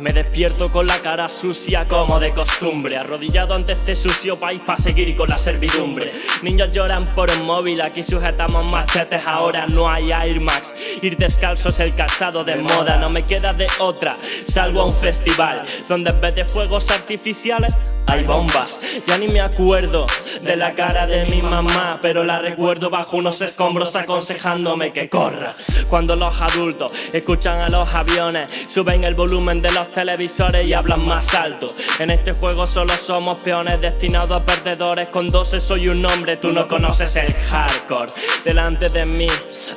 Me despierto con la cara sucia como de costumbre. Arrodillado ante este sucio país para seguir con la servidumbre. Niños lloran por un móvil, aquí sujetamos machetes Ahora no hay Air Max. Ir descalzo es el calzado de moda. No me queda de otra, salvo a un festival Donde en vez de fuegos artificiales hay bombas Ya ni me acuerdo de la cara de mi mamá Pero la recuerdo bajo unos escombros aconsejándome que corra. Cuando los adultos escuchan a los aviones Suben el volumen de los televisores y hablan más alto. En este juego solo somos peones destinados a perdedores. Con 12 soy un hombre, tú no conoces el hardcore. Delante de mí,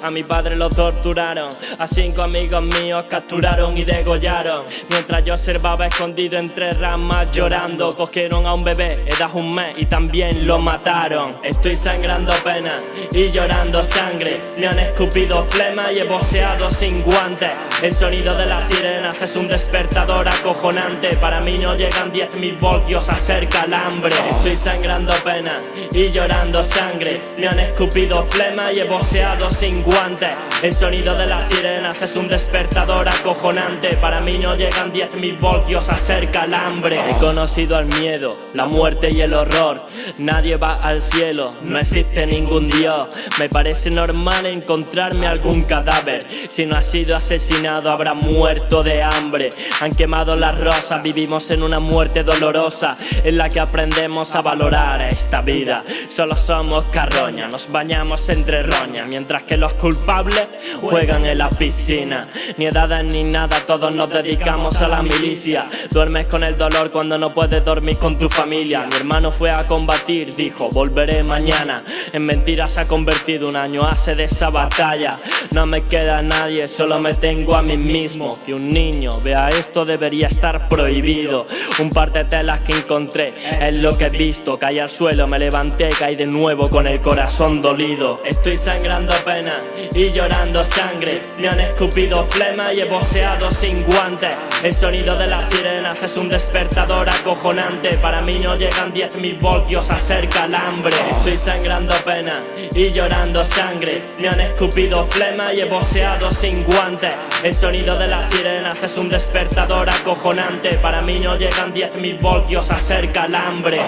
a mi padre lo torturaron A cinco amigos míos capturaron y degollaron. Mientras yo observaba escondido entre ramas llorando a un bebé, edad un mes y también lo mataron. Estoy sangrando pena y llorando sangre. Me han escupido flema y he boceado sin guantes. El sonido de las sirenas es un despertador acojonante. Para mí no llegan 10.000 voltios a ser calambre Estoy sangrando pena y llorando sangre. Me han escupido flema y he boceado sin guantes. El sonido de las sirenas es un despertador acojonante. Para mí no llegan 10.000 voltios a ser calambre He conocido al miedo la muerte y el horror. Nadie va al cielo, no existe ningún dios. Me parece normal encontrarme algún cadáver. Si no ha sido asesinado habrá muerto de hambre. Han quemado las rosas, vivimos en una muerte dolorosa En la que aprendemos a valorar esta vida. Solo somos carroña, nos bañamos entre roña Mientras que los culpables juegan en la piscina. Ni edades ni nada, todos nos dedicamos a la milicia Duermes con el dolor cuando no puedes dormir con tu familia. Mi hermano fue a combatir, dijo volveré mañana En mentiras ha convertido un año hace de esa batalla. No me queda nadie, solo me tengo a mí mismo. Que un niño vea esto debería estar prohibido. Un par de telas que encontré es lo que he visto. Caí al suelo, me levanté, caí de nuevo con el corazón dolido. Estoy sangrando pena y llorando sangre. Me han escupido flema y he boceado sin guantes. El sonido de las es un despertador acojonante. Para mí no llegan 10.000 voltios a ser calambre Estoy sangrando pena y llorando sangre. Me han escupido flema y he boceado sin guantes El sonido de las sirenas es un despertador acojonante. Para mí no llegan 10.000 voltios a ser calambre